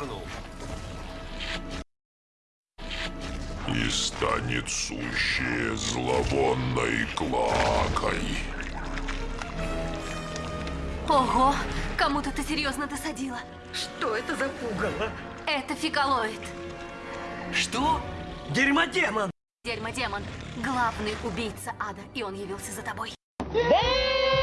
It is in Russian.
дернул. И станет сущее зловонной клакой. Ого, кому-то ты серьезно досадила. Что это за пугало? Это фекалоид. Что? Дерьмодемон! Дерьмодемон. Главный убийца ада, и он явился за тобой. Damn!